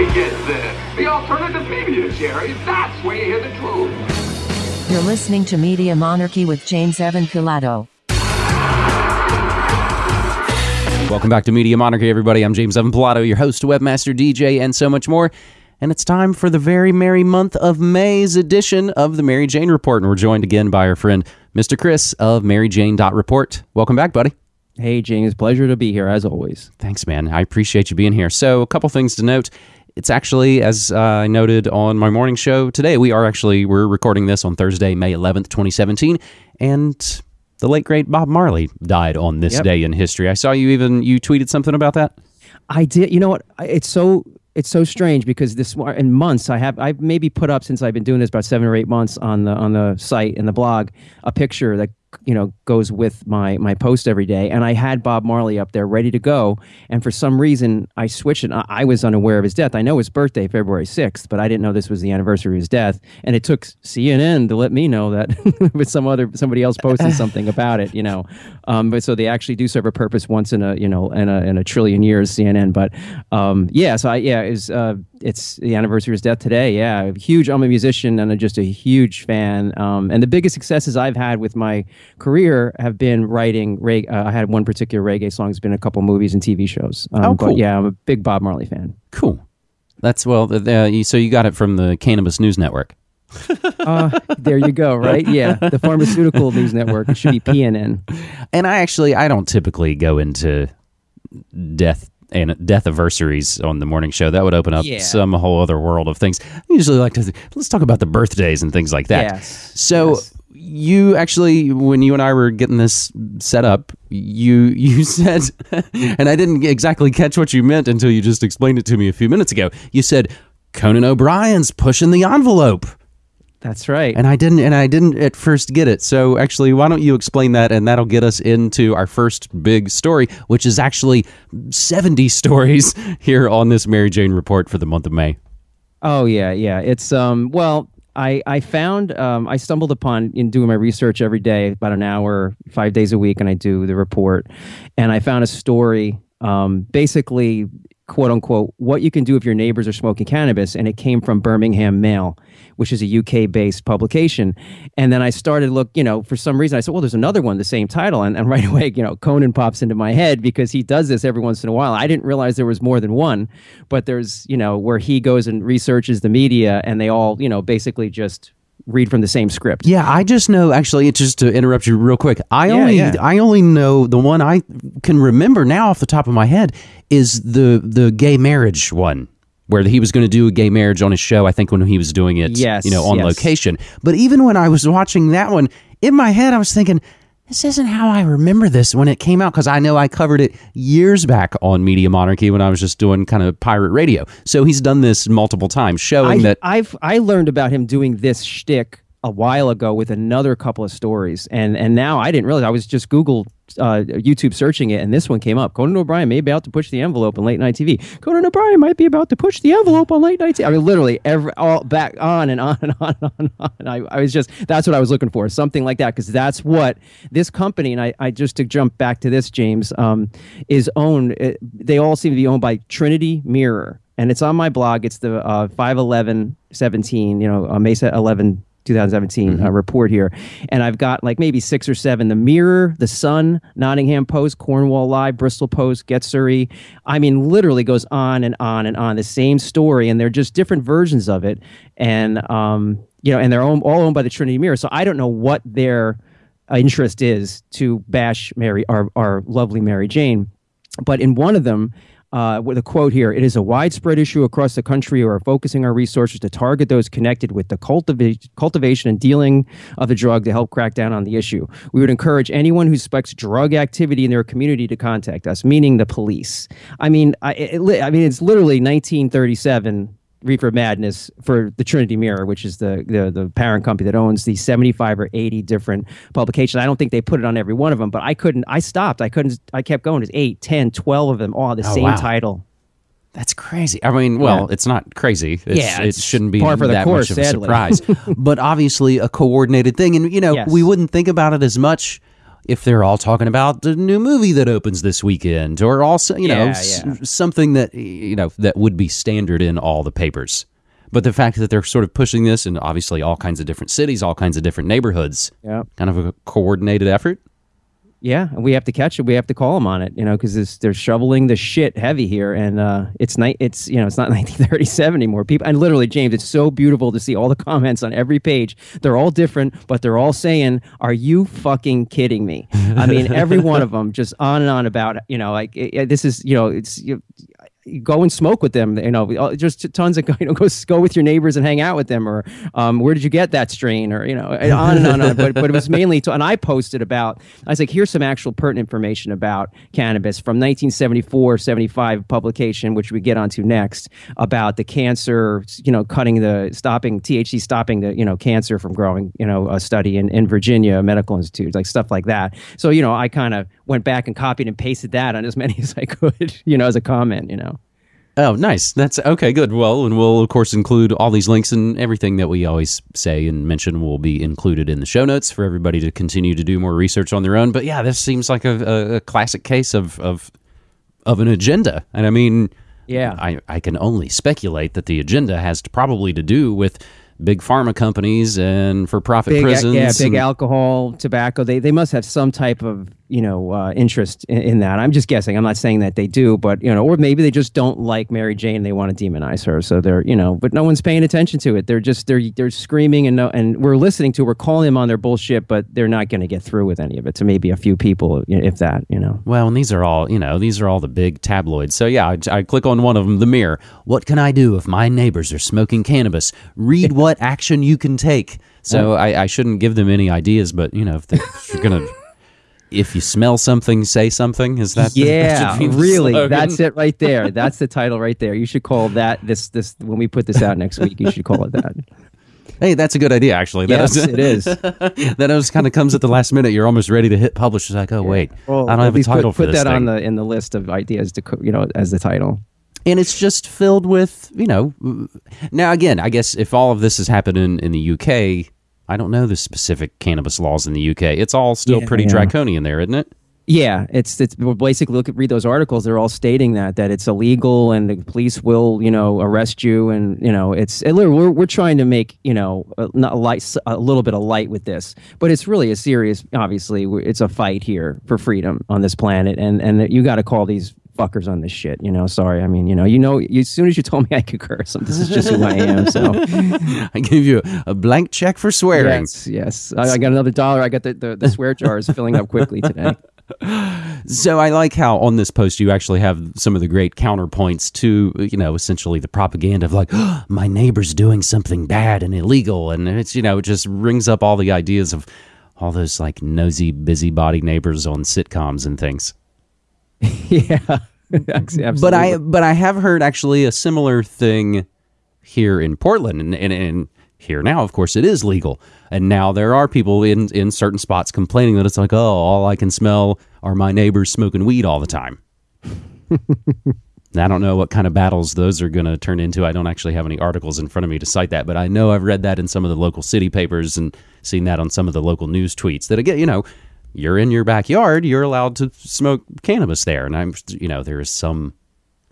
Nobody gets this. The alternative media, Jerry. That's where you hear the truth. You're listening to Media Monarchy with James Evan Pilato. Welcome back to Media Monarchy, everybody. I'm James Evan Pilato, your host, webmaster, DJ, and so much more. And it's time for the very merry month of May's edition of the Mary Jane Report. And we're joined again by our friend, Mr. Chris of MaryJane.report. Welcome back, buddy. Hey, James, pleasure to be here as always. Thanks, man. I appreciate you being here. So, a couple things to note. It's actually, as uh, I noted on my morning show today, we are actually we're recording this on Thursday, May 11th, 2017, and the late great Bob Marley died on this Yep. day in history. I saw you even you tweeted something about that. I did. You know what? It's so it's so strange because this in months I have I've maybe put up since I've been doing this about seven or eight months on the on the site and the blog a picture that you know goes with my my post every day. And I had Bob Marley up there ready to go. And for some reason I switched it. I, was unaware of his death. I know his birthday February 6th but I didn't know this was the anniversary of his death. And it took CNN to let me know that with some other somebody else posted something about it you know. Um, but so they actually do serve a purpose once in a you know in a, in a trillion years CNN but um, yeah so I yeah it uh, it's the anniversary of his death today. Yeah huge I'm a musician and I'm just a huge fan. Um, and the biggest successes I've had with my career have been writing reg- uh, I had one particular reggae song it's been a couple movies and TV shows um, Oh, cool. but yeah I'm a big Bob Marley fan Cool. That's well. The, the, you- so you got it from the Cannabis News Network. uh, there you go right yeah the pharmaceutical news network it should be PNN And I actually I don't typically go into death and death anniversaries on the morning show. That would open up Yeah. some whole other world of things. I usually like to let's talk about the birthdays and things like that. Yes. So Yes. You actually when you and I were getting this set up, you you said and I didn't exactly catch what you meant until you just explained it to me a few minutes ago. You said Conan O'Brien's pushing the envelope. that's right And I didn't and I didn't at first get it. So actually, why don't you explain that and that'll get us into our first big story, which is actually 70 stories here on this Mary Jane report for the month of May. Oh yeah, yeah. It's um well, I I found um I stumbled upon in doing my research every day, about an hour, five days a week, and I do the report, and I found a story, um, basically quote unquote what you can do if your neighbors are smoking cannabis, and it came from Birmingham Mail, which is a UK based publication, and then I started look, you know, for some reason I said, well, there's another one, the same title, and, and right away, you know, Conan pops into my head because he does this every once in a while. I didn't realize there was more than one, but there's, you know, where he goes and researches the media, and they all, you know, basically just read from the same script. Yeah, I just know actually it's just to interrupt you real quick. I Yeah, only yeah. I only know the one I can remember now off the top of my head is the the gay marriage one. Where he was going to do a gay marriage on his show, I think when he was doing it, Yes, you know, on yes. location. But even when I was watching that one, in my head, I was thinking, this isn't how I remember this when it came out because I know I covered it years back on Media Monarchy when I was just doing kind of pirate radio. So he's done this multiple times, showing I, that I've I learned about him doing this shtick a while ago with another couple of stories, and and now I didn't realize I was just Google. Uh, YouTube searching it, and this one came up. Conan O'Brien may be about to push the envelope on late night TV. Conan O'Brien might be about to push the envelope on late night TV. I mean, literally, every all back on and on and on and on. And. I, I was just that's what I was looking for, something like that, because that's what this company. And I, I just to jump back to this, James, um, is owned. It, they all seem to be owned by Trinity Mirror, and it's on my blog. It's the uh, 511 17, you know, uh, Mesa 11 2017 uh, report here. And I've got like maybe six or seven The Mirror, The Sun, Nottingham Post, Cornwall Live, Bristol Post, Get Surrey. I mean, literally goes on and on and on. The same story, and they're just different versions of it. And, um, you know, and they're own, all owned by the Trinity Mirror. So I don't know what their uh, interest is to bash Mary, our, our lovely Mary Jane. But in one of them, uh, with a quote here, it is a widespread issue across the country. We are focusing our resources to target those connected with the cultiva- cultivation and dealing of the drug to help crack down on the issue. We would encourage anyone who suspects drug activity in their community to contact us, meaning the police. I mean, I, it, I mean, it's literally 1937 Reefer Madness for the Trinity Mirror, which is the, the the parent company that owns the 75 or 80 different publications. I don't think they put it on every one of them, but I couldn't, I stopped. I couldn't, I kept going. It's 8, 10, 12 of them, all the oh, same wow. title. That's crazy. I mean, well, Yeah. it's not crazy. It's, Yeah, it shouldn't be par for the that course, much of a surprise. but obviously, a coordinated thing, and you know, Yes. we wouldn't think about it as much if they're all talking about the new movie that opens this weekend or also you know Yeah, s- something that you know that would be standard in all the papers but the fact that they're sort of pushing this in obviously all kinds of different cities all kinds of different neighborhoods Yeah. kind of a coordinated effort Yeah, and we have to catch it. We have to call them on it, you know, because they're shoveling the shit heavy here, and uh, it's night. It's you know, it's not 1937 anymore. People and literally, James, it's so beautiful to see all the comments on every page. They're all different, but they're all saying, "Are you fucking kidding me?" I mean, every one of them just on and on about you know, like it, it- this is you know, it's you, you go and smoke with them. You know, uh, just tons of you know, go go with your neighbors and hang out with them, or um, where did you get that strain, or you know, and on and on. and on. But but it was mainly to, and I posted about. I was like, here's some actual pertinent information about cannabis from 1974, 75 publication, which we get onto next about the cancer. You know, cutting the stopping THC, stopping the you know cancer from growing. You know, a study in in Virginia Medical Institute, like stuff like that. So you know, I kind of went back and copied and pasted that on as many as I could. You know, as a comment. You know. Oh, nice. That's okay. Good. Well, and we'll of course include all these links and everything that we always say and mention will be included in the show notes for everybody to continue to do more research on their own. But yeah, this seems like a, a, classic case of of of an agenda, and I mean, Yeah. I I can only speculate that the agenda has to, probably to do with big pharma companies and for profit prisons. yeah, big and- alcohol, tobacco. They they must have some type of you know uh, interest in, in that. I'm just guessing. I'm not saying that they do, but you know, or maybe they just don't like Mary Jane. They want to demonize her, so they're you know, but no one's paying attention to it. They're just they're they're screaming and no, and we're listening to. We're calling them on their bullshit, but they're not going to get through with any of it. To maybe a few people, if that, you know. Well, and these are all, you know, these are all the big tabloids. So yeah, I, I click on one of them, The Mirror. What can I do if my neighbors are smoking cannabis? Read what action you can take. So I, I shouldn't give them any ideas, but you know, if, they're, you're gonna, if you smell something, say something. Is that the- that Yeah, the really. slogan? That's it right there. That's the title right there. You should call that this this when we put this out next week. You should call it that. Hey, that's a good idea, actually. That Yes, is- it is. that always kind of comes at the last minute. You're almost ready to hit publish. It's like, oh wait, Well, I don't have a title put, for put this that on the in the list of ideas to you know as the title. and it's just filled with you know now again i guess if all of this has happened in, in the uk i don't know the specific cannabis laws in the uk it's all still Yeah, pretty yeah. draconian there isn't it Yeah, it's it's basically look at read those articles. They're all stating that that it's illegal and the police will you know arrest you and you know it's we're we're trying to make you know a, not a light a little bit of light with this, but it's really a serious. Obviously, it's a fight here for freedom on this planet, and and you got to call these fuckers on this shit. You know, sorry. I mean, you know, you know, you, as soon as you told me I could curse, this is just who I am. So i give you a, blank check for swearing yes, yes, I, I got another dollar. I got the the, the swear jar is filling up quickly today. so i like how on this post you actually have some of the great counterpoints to you know essentially the propaganda of like my neighbor's doing something bad and illegal and it's you know it just rings up all the ideas of all those like nosy busybody neighbors on sitcoms and things yeah, absolutely. But I but I have heard actually a similar thing here in Portland and, and, and here now of course it is legal. And now there are people in in certain spots complaining that it's like, "Oh, all I can smell are my neighbors smoking weed all the time." I don't know what kind of battles those are going to turn into. I don't actually have any articles in front of me to cite that, but I know I've read that in some of the local city papers and seen that on some of the local news tweets. That again, you know, you're in your backyard, you're allowed to smoke cannabis there, and I'm, you know, there is some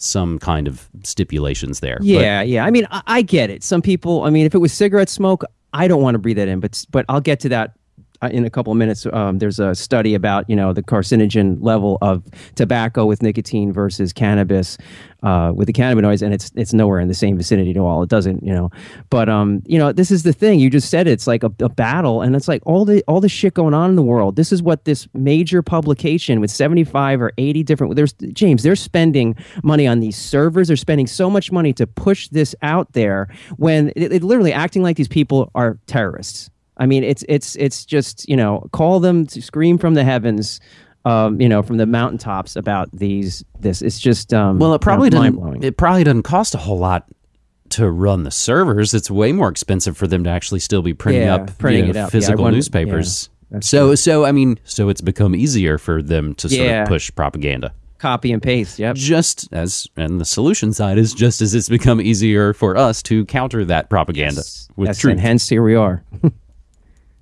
some kind of stipulations there. But- Yeah, yeah. I mean, I, I get it. Some people. I mean, if it was cigarette smoke, I don't want to breathe that in. But but I'll get to that in a couple of minutes. Um, there's a study about you know the carcinogen level of tobacco with nicotine versus cannabis uh, with the cannabinoids, and it's it's nowhere in the same vicinity at all. It doesn't, you know. But um, you know, this is the thing. You just said it's like a, a battle, and it's like all the all the shit going on in the world. This is what this major publication with 75 or 80 different. There's James. They're spending money on these servers. They're spending so much money to push this out there when it, it literally acting like these people are terrorists. I mean, it's it's it's just you know call them to scream from the heavens, um, you know, from the mountaintops about these this. It's just um, Well, it probably mind doesn't. It probably doesn't cost a whole lot to run the servers. It's way more expensive for them to actually still be printing Yeah, up, printing you it know, up. Yeah, physical wonder- newspapers. yeah, so, so I mean, so it's become easier for them to sort Yeah. of push propaganda. Copy and paste. Yep. Just as, and the solution side is just as it's become easier for us to counter that propaganda with Yes, truth. and hence here we are.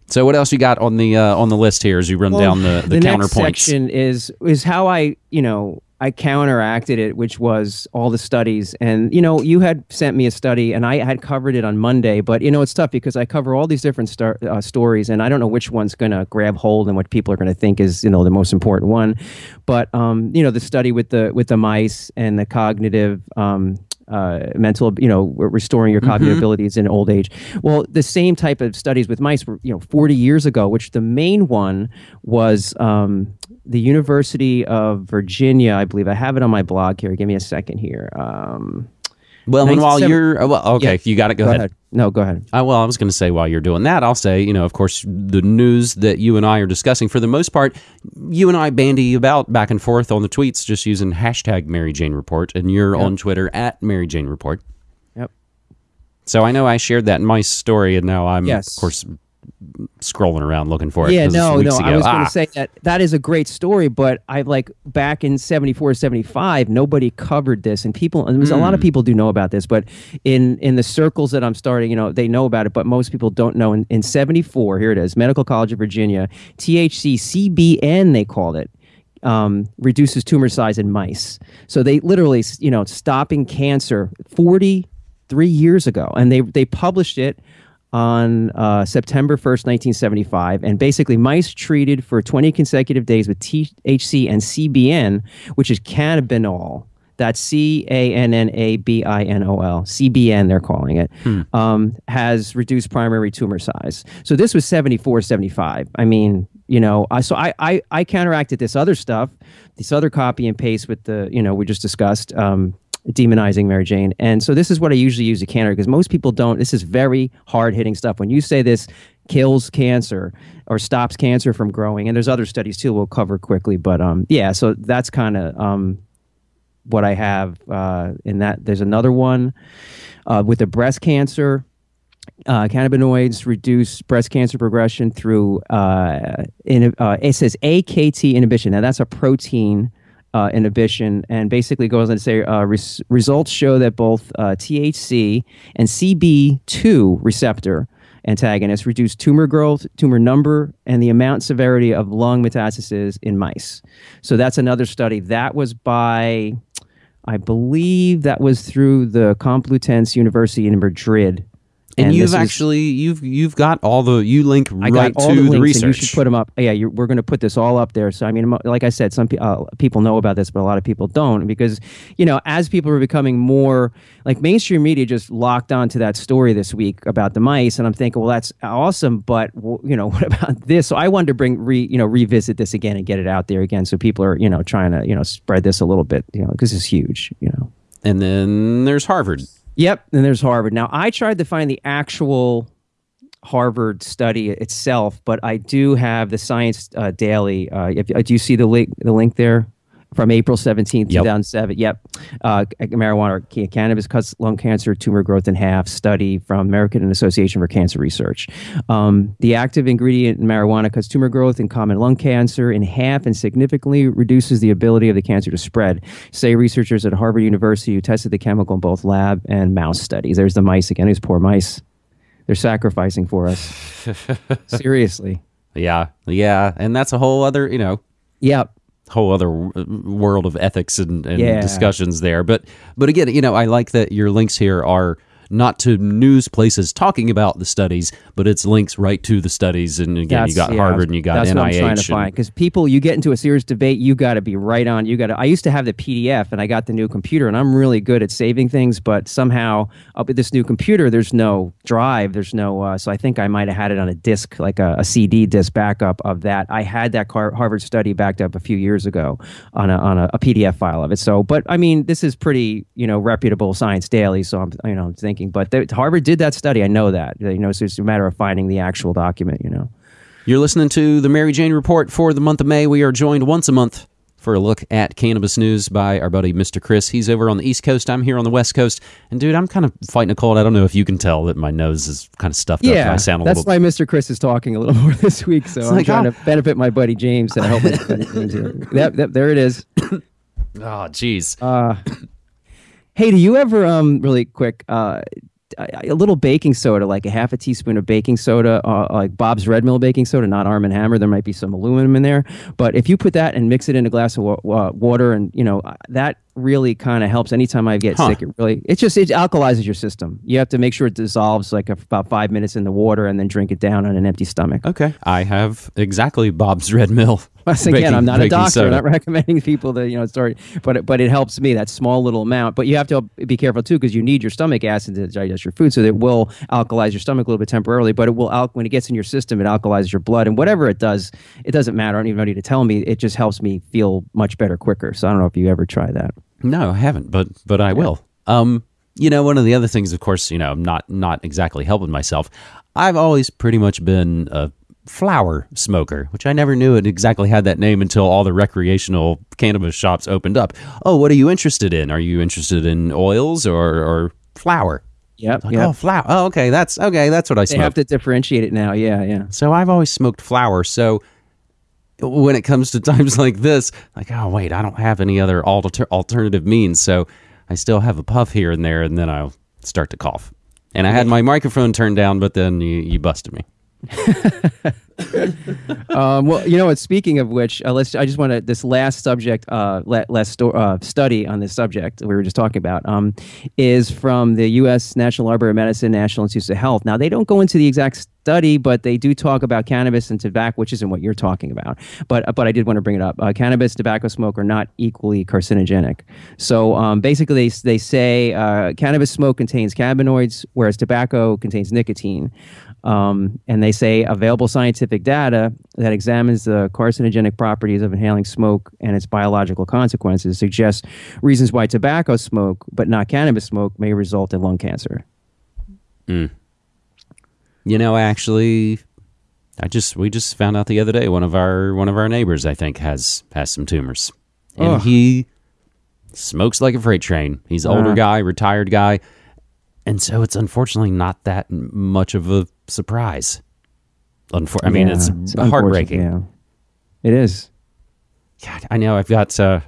So what else you got on the uh, on the list here as you run down the the, next counterpoints? section is is how I you know I counteracted it, which was all the studies. And you know, you had sent me a study, and I had covered it on Monday. But you know, it's tough because I cover all these different star, uh, stories, and I don't know which one's going to grab hold and what people are going to think is you know the most important one. But um, you know, the study with the with the mice and the cognitive. Um, uh, mental, you know, restoring your cognitive abilities in old age. Well, the same type of studies with mice were, you know, 40 years ago, which the main one was um, the University of Virginia, I believe. I have it on my blog here. Give me a second here. Um, well, and while you're uh, well, okay, Yeah. you got it. Go, go ahead. ahead. No, go ahead. Uh, well, I was going to say while you're doing that, I'll say, you know, of course, the news that you and I are discussing, for the most part, you and I bandy about back and forth on the tweets just using hashtag Mary Jane Report, and you're on Twitter at Mary Jane Report. Yep. So I know I shared that in my story, and now I'm, Yes. of course, scrolling around looking for it. Yeah, no, no. ago. I was going Ah. to say that that is a great story, but I like back in 74, 75, nobody covered this, and people. And there's a lot Hmm. of people do know about this, but in in the circles that I'm starting, you know, they know about it, but most people don't know. In, in 74, here it is, Medical College of Virginia, THC CBN, they called it. Um, reduces tumor size in mice. So they literally, you know, stopping cancer 43 years ago, and they they published it on uh, September 1st, 1975. And basically, mice treated for 20 consecutive days with THC and CBN, which is cannabinol. That's C A N N A B I N O L. CBN, they're calling it, um, has reduced primary tumor size. So this was 74, 75. I mean, you know, I, so I, I, I counteracted this other stuff, this other copy and paste with the, you know, we just discussed. Um, demonizing Mary Jane. And so this is what I usually use a counter because most people don't. This is very hard hitting stuff. When you say this kills cancer or stops cancer from growing, and there's other studies too we'll cover quickly. But um, yeah, so that's kind of um, what I have uh, in that. There's another one uh, with the breast cancer. Uh, cannabinoids reduce breast cancer progression through uh, in, uh, it says AKT inhibition. Now that's a protein uh, inhibition, and basically goes on to say uh, res- results show that both uh, THC and CB2 receptor antagonists reduce tumor growth, tumor number, and the amount severity of lung metastases in mice. So that's another study. That was by, I believe, that was through the Complutense University in Madrid. And, this you've is- actually you've you've got all the you link right I right got all to the the, research. and you should put them up. Yeah, you're, we're going to put this all up there. So I mean, like I said, some pe- uh, people know about this, but a lot of people don't because you know, as people are becoming more like mainstream media, just locked onto that story this week about the mice, and I'm thinking, well, that's awesome, but w- you know, what about this? So I wanted to bring re you know revisit this again and get it out there again, so people are you know trying to you know spread this a little bit, you know, because it's huge, you know. and then there's Harvard. Yep, and there's Harvard. Now, I tried to find the actual Harvard study itself, but I do have the Science uh, Daily. Uh, uh, do you see the link? The link there from April seventeenth, Yep. two thousand seven. Yep, uh, marijuana, or cannabis cuts lung cancer tumor growth in half. Study from American Association for Cancer Research. Um, the active ingredient in marijuana cuts tumor growth in common lung cancer in half and significantly reduces the ability of the cancer to spread. Say researchers at Harvard University who tested the chemical in both lab and mouse studies. There's the mice again. These poor mice. They're sacrificing for us. Seriously. Yeah, yeah, and that's a whole other you know Yep. Whole other world of ethics and, and Yeah. discussions there. But but again, you know, I like that your links here are not to news places talking about the studies, but it's links right to the studies. And again, you got yeah, Harvard and you got that's NIH. what I'm trying to find because people, you get into a serious debate, you got to be right on. You got to. I used to have the PDF, and I got the new computer, and I'm really good at saving things, but somehow up with this new computer, there's no drive, there's no. Uh, so I think I might have had it on a disk, like a, a CD disk backup of that. I had that Car- Harvard study backed up a few years ago on a on a, a PDF file of it. So, but I mean, this is pretty, you know, reputable Science Daily. So I'm, you know, thinking, but the, Harvard did that study. I know that. You know, so it's a matter of finding the actual document. You know. You're listening to the Mary Jane Report for the month of May. We are joined once a month for a look at cannabis news by our buddy Mr. Chris. He's over on the East Coast. I'm here on the West Coast. And dude, I'm kind of fighting a cold. I don't know if you can tell that my nose is kind of stuffed up. and I sound a that's little. why Mr. Chris is talking a little more this week. So I'm like, trying ah. to benefit my buddy James and help my buddy James here. Yep, yep, there it is. Oh, jeez. Uh, hey, do you ever um really quick? Uh, a, little baking soda, like a half a teaspoon of baking soda, uh, like Bob's Red Mill baking soda, not Arm and Hammer. There might be some aluminum in there, but if you put that and mix it in a glass of wa- water, and you know uh, that really kind of helps. Anytime I get Huh. sick, it really it just it alkalizes your system. You have to make sure it dissolves like about five minutes in the water, and then drink it down on an empty stomach. Okay. I have exactly Bob's Red Mill. Once again, baking- I'm not a doctor. soda. I'm not recommending people that you know start, but it- but it helps me that small little amount. But you have to be careful too because you need your stomach acid to digest your food, so that it will alkalize your stomach a little bit temporarily. But it will al- when it gets in your system, it alkalizes your blood, and whatever it does, it doesn't matter. I don't even need to tell me. It just helps me feel much better quicker. So I don't know if you ever try that. No, I haven't, but but I will. Um, you know, one of the other things, of course, you know, I'm not not exactly helping myself. I've always pretty much been a flower smoker, which I never knew it exactly had that name until all the recreational cannabis shops opened up. Oh, what are you interested in? Are you interested in oils or or flower? Yep. Like, yep. oh, flower. Oh, okay, that's okay. That's what I they smoke. have to differentiate it now. Yeah, yeah. So I've always smoked flower. So when it comes to times like this, like, oh, wait, I don't have any other alter- alternative means. So I still have a puff here and there, and then I'll start to cough. And I had my microphone turned down, but then you, you busted me. um, well, you know what? Speaking of which, uh, let's. I just want to this last subject, uh, la- last sto- uh, study on this subject we were just talking about, um, is from the U.S. National Library of Medicine, National Institutes of Health. Now, they don't go into the exact study, but they do talk about cannabis and tobacco, which isn't what you're talking about. But but I did want to bring it up. Uh, cannabis, tobacco smoke are not equally carcinogenic. So um, basically, they they say uh, cannabis smoke contains cannabinoids, whereas tobacco contains nicotine. Um, and they say available scientific data that examines the carcinogenic properties of inhaling smoke and its biological consequences suggests reasons why tobacco smoke, but not cannabis smoke, may result in lung cancer. You know, actually, I just we just found out the other day one of our one of our neighbors I think has has some tumors, and Ugh. he smokes like a freight train. He's an older Uh. guy, retired guy, and so it's unfortunately not that much of a surprise. Unfor- I mean, Yeah, it's, unfortunate, heartbreaking. Yeah, it is. God, I know I've got uh,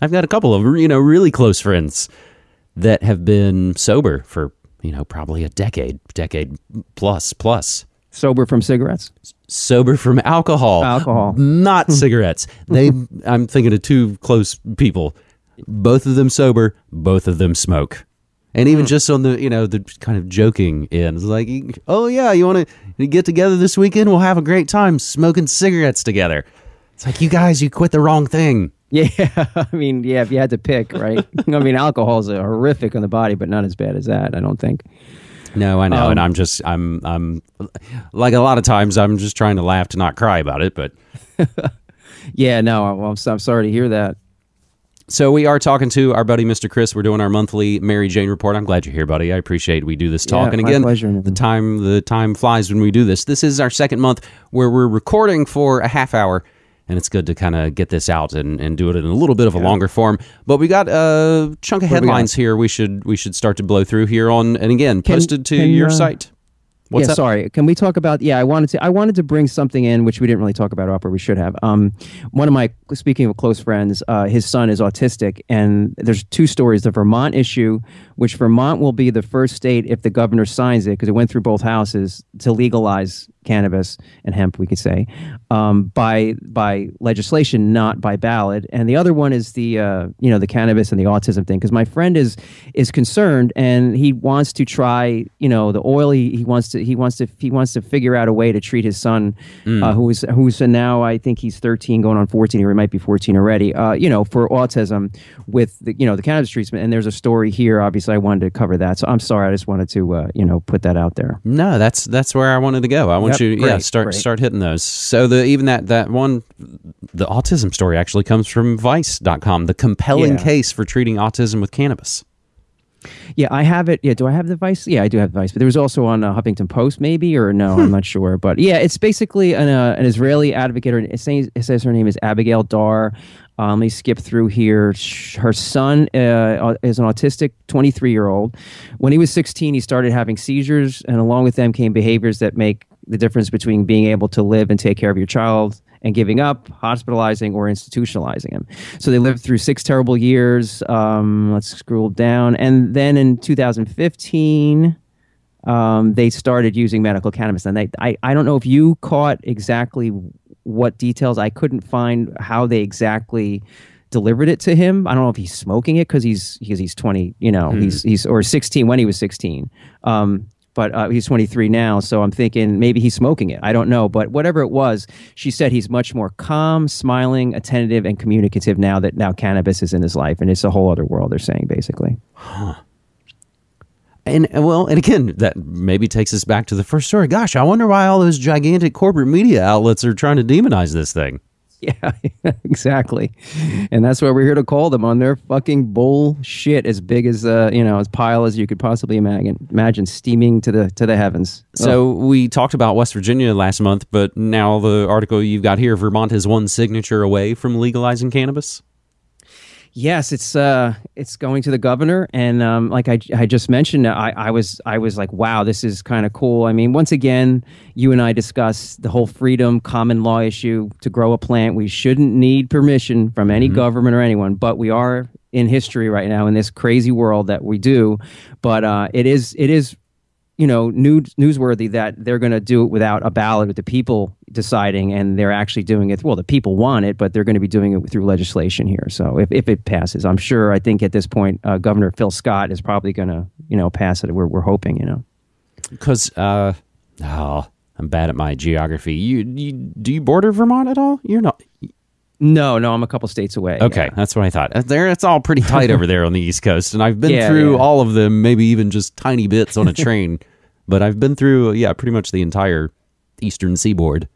I've got a couple of you know really close friends that have been sober for you know probably a decade, decade plus plus. Sober from cigarettes. sober from alcohol. Alcohol. Not cigarettes. They I'm thinking of two close people. Both of them sober, both of them smoke. And even just on the, you know, the kind of joking end, it's like, "Oh yeah, you want to get together this weekend? We'll have a great time smoking cigarettes together." It's like, "You guys, you quit the wrong thing." Yeah, I mean, yeah, if you had to pick, right? I mean, alcohol is horrific on the body, but not as bad as that, I don't think. No, I know, Um, and I'm just I'm I'm like a lot of times I'm just trying to laugh to not cry about it, but Yeah, no, I'm, I'm sorry to hear that. So we are talking to our buddy Mr. Chris. We're doing our monthly Mary Jane report. I'm glad you're here, buddy. I appreciate we do this talk. Yeah, and again, pleasure, the time the time flies when we do this. This is our second month where we're recording for a half hour, and it's good to kind of get this out and, and do it in a little bit of a longer form. But we got a chunk of What do we headlines here. We should we should start to blow through here on and again Can- posted to can, your uh, site. What's yeah, sorry. Can we talk about? Yeah, I wanted to. I wanted to bring something in which we didn't really talk about, Upper. We should have. Um, one of my speaking of close friends, uh, his son is autistic, and there's two stories: the Vermont issue, which Vermont will be the first state if the governor signs it, because it went through both houses to legalize cannabis and hemp, we could say, um, by by legislation, not by ballot. And the other one is the uh, you know the cannabis and the autism thing, because my friend is is concerned and he wants to try you know the oil. He, he wants to he wants to he wants to figure out a way to treat his son, uh, who is who's now I think he's 13 going on 14 or he might be 14 already. Uh, you know for autism with the you know the cannabis treatment. And there's a story here. Obviously, I wanted to cover that. So I'm sorry. I just wanted to uh, you know put that out there. No, that's that's where I wanted to go. I want Yep, you, yeah, start great. start hitting those. So the even that that one, the autism story actually comes from Vice.com. The compelling Yeah. case for treating autism with cannabis. Yeah, I have it. Yeah, do I have the Vice? Yeah, I do have the Vice. But there was also on uh, Huffington Post, maybe, or no, Hmm. I'm not sure. But yeah, it's basically an, uh, an Israeli advocate. Or it says, it says her name is Abigail Dar. Um, let me skip through here. Her son uh, is an autistic 23 year old. When he was 16, he started having seizures, and along with them came behaviors that make the difference between being able to live and take care of your child and giving up, hospitalizing, or institutionalizing him. So they lived through six terrible years. Um, let's scroll down. And then in 2015, um, they started using medical cannabis. And they, I, I don't know if you caught exactly what details. I couldn't find how they exactly delivered it to him. I don't know if he's smoking it because he's because he's 20, you know, he's he's or 16 when he was 16. Um, but uh, he's 23 now, so I'm thinking maybe he's smoking it. I don't know, but whatever it was, she said he's much more calm, smiling, attentive, and communicative now that now cannabis is in his life, and it's a whole other world. They're saying basically. And and well, and again, that maybe takes us back to the first story. Gosh, I wonder why all those gigantic corporate media outlets are trying to demonize this thing. Yeah, exactly. And that's why we're here to call them on their fucking bullshit as big as uh, you know, as pile as you could possibly imagine imagine steaming to the to the heavens. So we talked about West Virginia last month, but now the article you've got here, Vermont is one signature away from legalizing cannabis. Yes, it's uh, it's going to the governor, and um, like I, I just mentioned, I, I was I was like, wow, this is kind of cool. I mean, once again, you and I discussed the whole freedom common law issue to grow a plant. We shouldn't need permission from any government or anyone, but we are in history right now in this crazy world that we do. But uh, it is it is you know news, newsworthy that they're going to do it without a ballot with the people deciding and they're actually doing it well the people want it but they're going to be doing it through legislation here so if, if it passes i'm sure i think at this point uh, governor phil scott is probably going to you know pass it we're, we're hoping you know Because, uh, oh, I'm bad at my geography. You, you do you border Vermont at all? You're not. no no i'm a couple states away Okay, yeah. that's what I thought. Uh, There, it's all pretty tight over there on the East Coast, and I've been Yeah, through yeah. all of them, maybe even just tiny bits on a train. but I've been through, yeah, pretty much the entire eastern seaboard,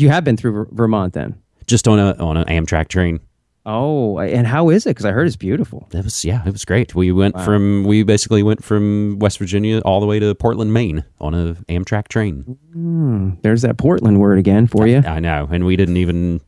you have been through Ver- vermont then just on a on an Amtrak train. oh and how is it because i heard it's beautiful It was yeah, it was great. We went from we basically went from West Virginia all the way to Portland, Maine on a Amtrak train. Hmm, there's that portland word again for you I know, and we didn't even.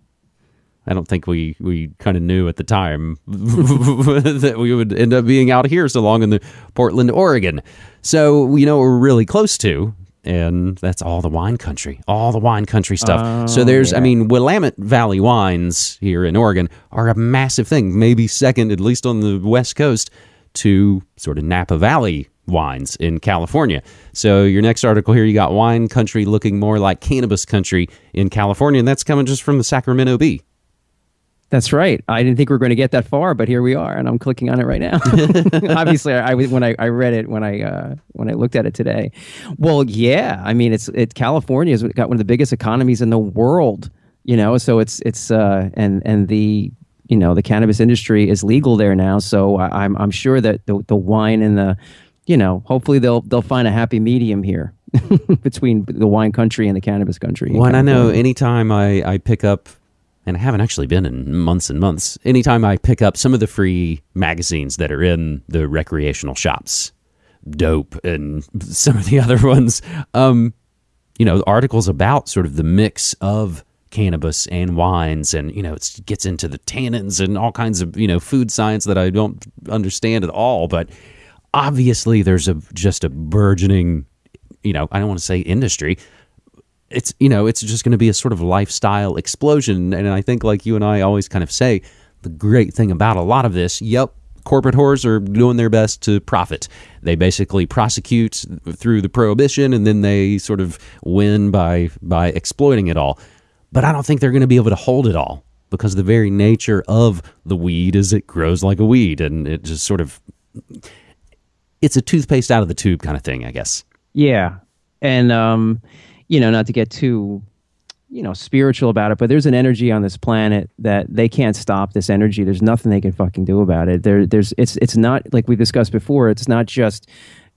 I don't think we we kind of knew at the time that we would end up being out here so long in the Portland, Oregon. So you know we're really close to, and that's all the wine country, all the wine country stuff. so oh, there's, I mean, Willamette Valley wines here in Oregon are a massive thing, maybe second, at least on the West Coast, to sort of Napa Valley wines in California. So your next article here, you got wine country looking more like cannabis country in California, and that's coming just from the Sacramento Bee. That's right. I didn't think we were going to get that far, but here we are, and I'm clicking on it right now. Obviously, I, I when I, I read it when I uh, when I looked at it today. Well, yeah, I mean, it's it California's got one of the biggest economies in the world. You know, so it's it's uh, and and the you know the cannabis industry is legal there now. So I, I'm I'm sure that the the wine and the you know hopefully they'll they'll find a happy medium here between the wine country and the cannabis country. Well, and I know anytime I, I pick up, and I haven't actually been in months and months, anytime I pick up some of the free magazines that are in the recreational shops, Dope and some of the other ones, um, you know, articles about sort of the mix of cannabis and wines and you know it gets into the tannins and all kinds of you know food science that I don't understand at all. But obviously there's a just a burgeoning you know I don't want to say industry it's you know it's just going to be a sort of lifestyle explosion. And i think like you and i always kind of say the great thing about a lot of this yep corporate whores are doing their best to profit. They basically prosecute through the prohibition and then they sort of win by by exploiting it all. But i don't think they're going to be able to hold it all because the very nature of the weed is it grows like a weed and it just sort of it's a toothpaste out of the tube kind of thing i guess. Yeah. And um, you know, not to get too you know, spiritual about it, but there's an energy on this planet that they can't stop this energy. There's nothing they can fucking do about it. There there's it's it's not like we discussed before, it's not just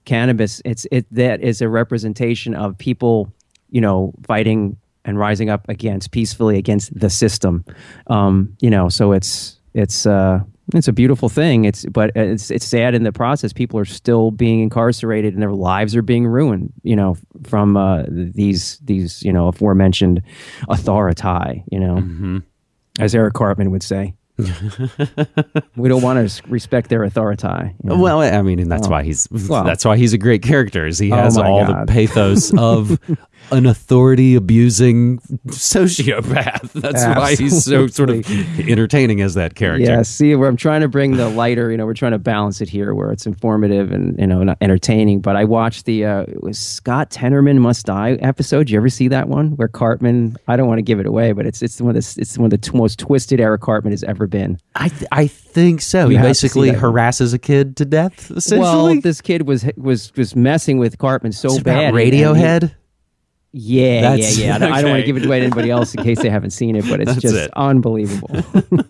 cannabis. It's it that is a representation of people, you know, fighting and rising up against peacefully against the system. Um, you know, so it's it's uh it's a beautiful thing. It's but it's it's sad in the process. People are still being incarcerated and their lives are being ruined. You know, from uh, these these you know aforementioned authority. You know, as Eric Cartman would say. we don't want to respect their authority. you know. Well, I mean, and that's why he's Well. that's why he's a great character. Is he Oh has my all God. the pathos of an authority abusing sociopath. That's why he's so sort of entertaining as that character. Yeah, see, where I'm trying to bring the lighter, you know, we're trying to balance it here where it's informative and, you know, not entertaining. But I watched the, uh, it was Scott Tenorman Must Die episode. Did you ever see that one where Cartman, I don't want to give it away, but it's it's one of the, it's one of the t- most twisted Eric Cartman has ever been. I th- I think so. You he basically see that one. harasses a kid to death. Essentially, Well, this kid was was was messing with Cartman so It's bad. about and- and he- Radiohead. Yeah, That's- yeah, yeah. I don't, don't want to give it away to anybody else in case they haven't seen it, but it's That's just it. unbelievable.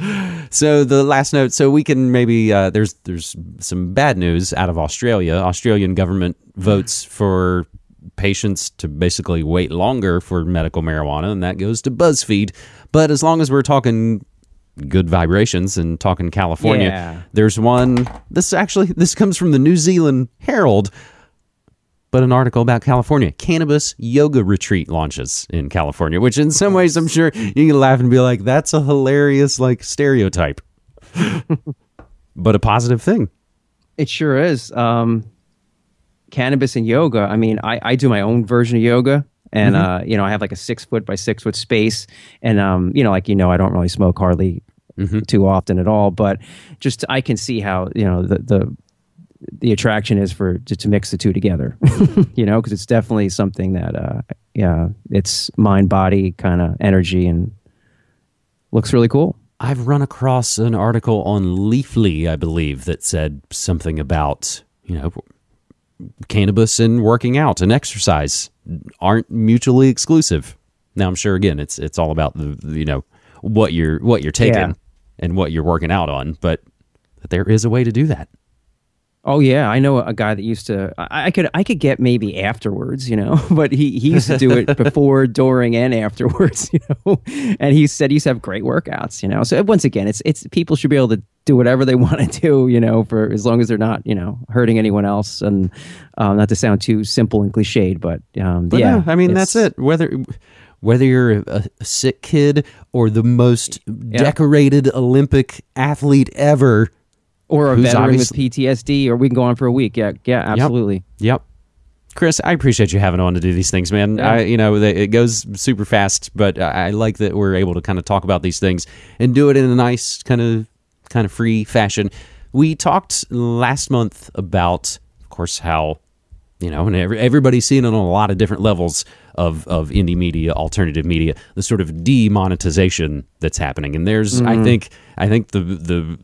So the last note. So we can maybe uh, there's there's some bad news out of Australia. Australian government votes for patients to basically wait longer for medical marijuana, and that goes to BuzzFeed. But as long as we're talking good vibrations and talking California, Yeah. there's one. This actually this comes from the New Zealand Herald. But an article about California. Cannabis yoga retreat launches in California, which in some ways I'm sure you can laugh and be like, that's a hilarious like stereotype. but a positive thing. It sure is. Um, cannabis and yoga. I mean, I, I do my own version of yoga. And, uh, you know, I have like a six foot by six foot space. And, um, you know, like, you know, I don't really smoke hardly too often at all. But just I can see how, you know, the, the, the attraction is for to, to mix the two together, you know, because it's definitely something that, uh, yeah, it's mind, body kind of energy and looks really cool. I've run across an article on Leafly, I believe, that said something about, you know, cannabis and working out and exercise aren't mutually exclusive. Now I'm sure again it's it's all about the you know what you're what you're taking Yeah. and what you're working out on, but there is a way to do that. Oh yeah, I know a guy that used to. I, I could I could get maybe afterwards, you know, but he he used to do it before, during, and afterwards, you know. And he said he used to have great workouts, you know. So once again, it's it's people should be able to do whatever they want to do, you know, for as long as they're not, you know, hurting anyone else. And um, not to sound too simple and cliched, but um, But yeah, no, I mean that's it. Whether whether you're a, a sick kid or the most decorated Olympic athlete ever. Or a who's veteran with PTSD, or we can go on for a week. Yeah, yeah, absolutely. Yep. Chris, I appreciate you having on to do these things, man. Yeah. I, you know, they, it goes super fast, but I like that we're able to kind of talk about these things and do it in a nice kind of kind of free fashion. We talked last month about, of course, how you know, and every, everybody's seeing it on a lot of different levels of of indie media, alternative media, the sort of demonetization that's happening. And there's, I mm. think, I think the the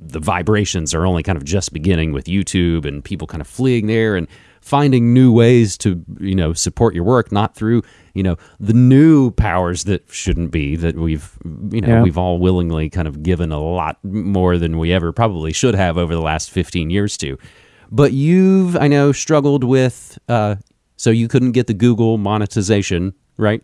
the vibrations are only kind of just beginning with YouTube and people kind of fleeing there and finding new ways to you know support your work not through you know the new powers that shouldn't be that we've you know Yeah. we've all willingly kind of given a lot more than we ever probably should have over the last 15 years to but you've i know struggled with uh so you couldn't get the google monetization right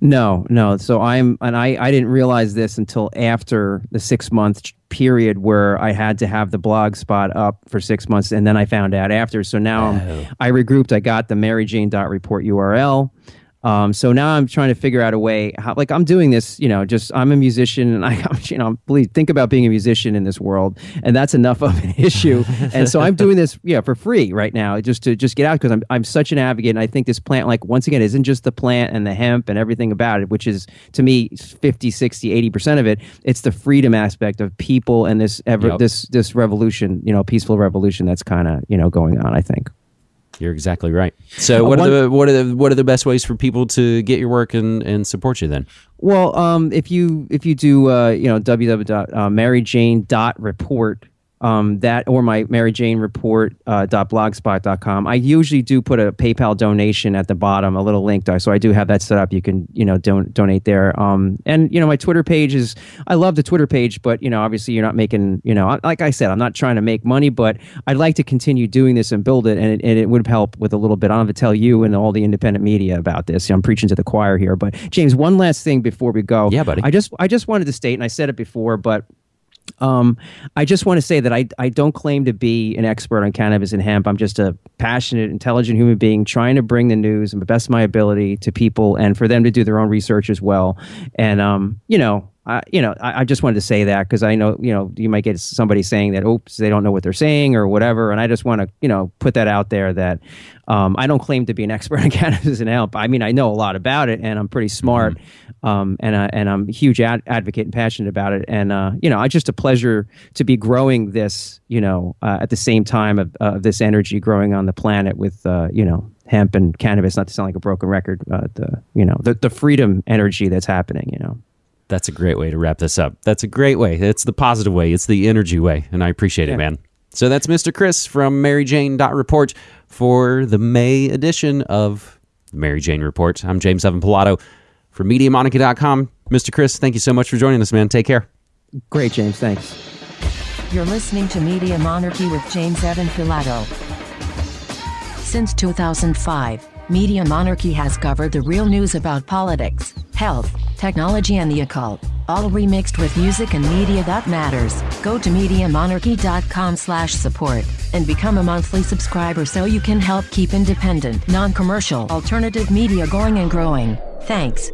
No, no. So I'm, and I, I didn't realize this until after the six month period where I had to have the blog spot up for six months, and then I found out after. So now I'm, oh. I regrouped. I got the MaryJane.report URL. Um, so now I'm trying to figure out a way how, like, I'm doing this, you know, just I'm a musician and I, I'm, you know, believe, think about being a musician in this world, and that's enough of an issue. and so I'm doing this, yeah, for free right now, just to just get out because I'm, I'm such an advocate. And I think this plant, like, once again, isn't just the plant and the hemp and everything about it, which is to me 50, 60, 80% of it. It's the freedom aspect of people and this, ever, Yep. this, this revolution, you know, peaceful revolution that's kind of, you know, going on, I think. You're exactly right. So what are one- the what are the what are the best ways for people to get your work and and support you then? Well, um, if you if you do uh, you know www.maryjane.report um, that or my Mary Jane report uh, dot blogspot.com. I usually do put a PayPal donation at the bottom, a little link, so I do have that set up. You can you know don- donate there. Um, and you know my Twitter page is I love the Twitter page, but you know obviously you're not making you know like I said I'm not trying to make money, but I'd like to continue doing this and build it, and it, and it would help with a little bit. I don't have to tell you and all the independent media about this. I'm preaching to the choir here, but James, one last thing before we go. Yeah, buddy. I just I just wanted to state, and I said it before, but um, I just want to say that I, I don't claim to be an expert on cannabis and hemp. I'm just a passionate, intelligent human being trying to bring the news and the best of my ability to people and for them to do their own research as well. And, um, you know, I, you know, I, I just wanted to say that because I know, you know, you might get somebody saying that, oops, they don't know what they're saying or whatever. And I just want to, you know, put that out there that um, I don't claim to be an expert on cannabis and hemp. I mean, I know a lot about it and I'm pretty smart mm-hmm. um, and, I, and I'm a huge ad- advocate and passionate about it. And, uh, you know, it's just a pleasure to be growing this, you know, uh, at the same time of uh, this energy growing on the planet with, uh, you know, hemp and cannabis, not to sound like a broken record, uh, the, you know, the, the freedom energy that's happening, you know. That's a great way to wrap this up. That's a great way. It's the positive way. It's the energy way, and I appreciate yeah. it, man. So that's Mr. Chris from Mary Jane Report for the May edition of the Mary Jane Report. I'm James Evan Pilato for MediaMonarchy.com. Mr. Chris, thank you so much for joining us, man. Take care. Great, James. Thanks. You're listening to Media Monarchy with James Evan Pilato. Since 2005, Media Monarchy has covered the real news about politics, health, technology and the occult, all remixed with music and media that matters. Go to MediaMonarchy.com slash support and become a monthly subscriber so you can help keep independent, non-commercial, alternative media going and growing. Thanks.